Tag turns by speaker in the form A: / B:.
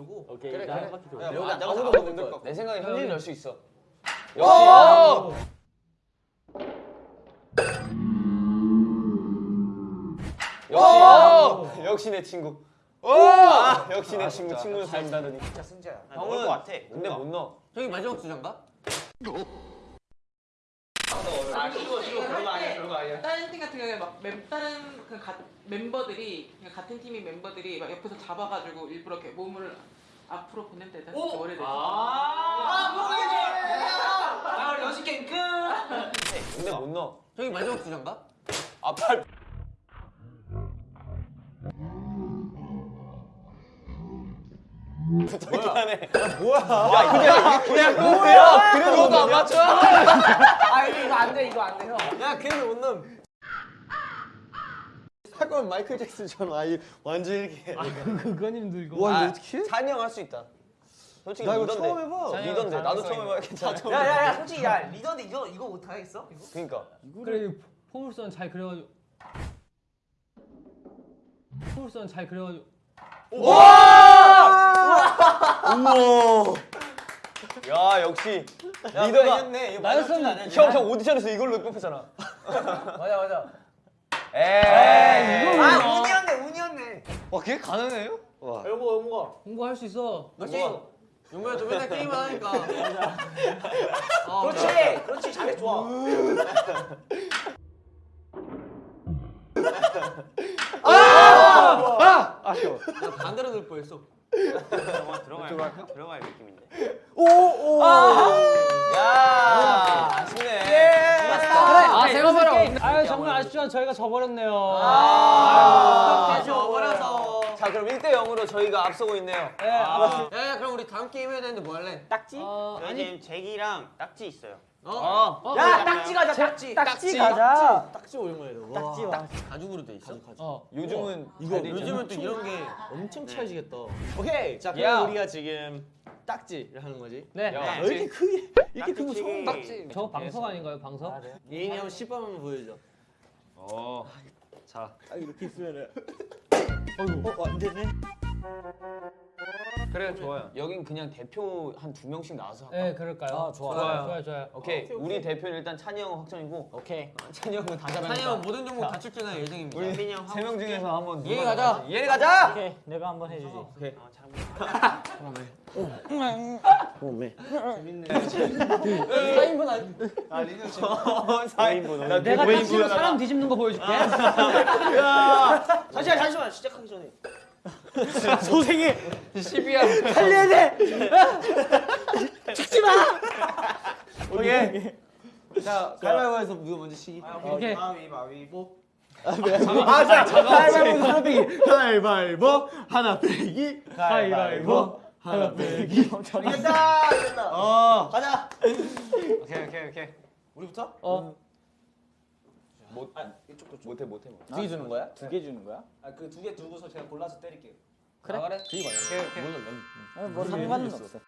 A: 돌고.
B: 오케이.
C: 그래, 그래.
B: 한 바퀴 돌고.
C: 야,
A: 여기
C: 아,
A: 아무도 못못들들것
C: 내 생각에
B: 현진이
C: 열 수 있어.
B: 오!
C: 역시 역시 내 친구. 아, 역시 내 친구
A: 진짜.
C: 친구는 잘한다더니.
A: 진짜 승자야.
C: 형은
D: 것 같아.
C: 근데 못 넣어.
D: 형이 마지막 주장가?
A: 아 이거 이거 그런 거 아니야 그런 거 아니야.
E: 다른 팀 같은 경우에 막 멤, 다른 그 가, 멤버들이 그냥 같은 팀인 멤버들이 막 옆에서 잡아가지고 일부러 이렇게 몸을 앞으로 보내면 되잖아.
A: 오!
E: 내서.
A: 아 모르겠네. 아 우리 연습 게임 끝.
C: 근데 못 넣어.
D: 형이 마지막 주장가?
C: 아 팔. 부탁하네. 뭐야? 야 그냥 그냥 뭐야? 그래도 안 맞춰?
A: 아 이거 이거 안돼 이거 안돼 형.
C: 야 넣어. 할 거면 마이클 잭슨처럼 아예 완전 이렇게.
B: 그건 힘들고.
C: 와 이거 어떻게? 찬이 형할수 있다. 솔직히
B: 나 이거
C: 리더인데.
B: 처음 해봐.
C: 리더인데 나도 처음 해봐 괜찮아.
A: 야야야 솔직히 야 리더인데 이거 이거 못 하겠어? 이거?
C: 그러니까.
B: 그래 포물선 잘 그려가지고. 포물선 잘 그려가지고.
C: 야 역시
A: 야,
C: 리더가
B: 나였으면
A: 마지막 주자
C: 형
A: 아니야?
C: 형 오디션에서 이걸로 뽑혔잖아.
A: 맞아 맞아.
C: 에이.
A: 아 운이었네 운이었네.
C: 와 그게 가능해요? 와.
A: 여보 여보가.
B: 공부할 수 있어.
D: 너 게임 용구야 너 맨날 게임만 하니까 어,
A: 그렇지 그렇지 잘해 좋아.
C: 아쉬워.
D: 나 반대로 들 뻔했어
F: 들어갈 들어갈 느낌인데.
C: 야 아쉽네.
B: 그래. 아 제가 바로. 아유 정말 아쉽지만 저희가 져버렸네요.
C: 아.
D: 다시 와버려서
C: 자 그럼 1대 0으로 저희가 앞서고 있네요.
B: 네. 아,
D: 야야 그럼 우리 다음 게임 해야 되는데 뭐 할래?
F: 딱지?
B: 어,
F: 저희
B: 아니.
F: 지금 제기랑 딱지 있어요.
D: 어?
B: 어,
A: 야 딱지 가자 딱지.
C: 딱지
A: 가자. 딱지 오랜만에
F: 딱지 와.
D: 가죽으로 돼 있어?
B: 어.
C: 요즘은
A: 이거
C: 잘돼 있잖아.
D: 요즘은 또 이런 게
A: 엄청
F: 네.
A: 찰지겠다. 오케이. 자 그럼
C: 야.
A: 우리가 지금 딱지를 하는 거지.
B: 네.
C: 야,
F: 네.
A: 왜 이렇게 크게 이렇게
F: 딱지치기.
A: 처음
F: 딱지.
B: 저거 방석 아닌가요 방석?
A: 예인이 형 시범 한번 보여줘.
C: 어. 자.
A: 딱 이렇게 있으면은.
B: 어이구.
A: 어, 안 되네.
C: 그래 좋아요. 여긴 그냥 대표 한 두 명씩 나와서 할까?
B: 네 그럴까요?
A: 아, 좋아요.
B: 좋아요 좋아요. 좋아요.
C: 오케이.
A: 오케이, 오케이.
C: 우리 대표는 일단 찬이 형 확정이고
A: 오케이.
C: 찬이 형은 다
D: 찬이 형. 모든 종목 다 출전할 예정입니다
C: 우리
F: 민이
C: 형세명 중에서 한번 누가
D: 가자.
C: 예인 가자.
A: 오케이. 내가 한번 해주지.
F: 어, 잘
A: 사인분 아니. 아 지금.
C: 어, 4인분. 나
B: 내가
C: 그
B: 딱지로 사람 뒤집는 거 보여줄게.
A: 잠시만 잠시만 시작하기 전에.
C: 소생이 12야.
A: 살려야 돼. 죽지 마.
C: 오케이.
A: 자 가위바위보에서 누가 먼저 시기.
B: 오케이.
A: 가위바위보. 아, 자, 가위바위보 하나 빼기. 가위바위보 하나 빼기. 가위바위보 하나 빼기. 이겼다. 이겼다.
C: 어.
A: 가자.
C: 오케이 오케이 오케이.
A: 우리부터?
B: 어.
C: 못
A: 아, 이쪽도 좀.
C: 못해 못해. 못해.
A: 두개 주는 거야? 두 개 주는 거야? 아, 그 두 개 두고서 제가 골라서 때릴게요.
C: 그래? 그래.
A: 그게 맞아.
C: 오케이 오케이.
A: 뭐 상관은 없어.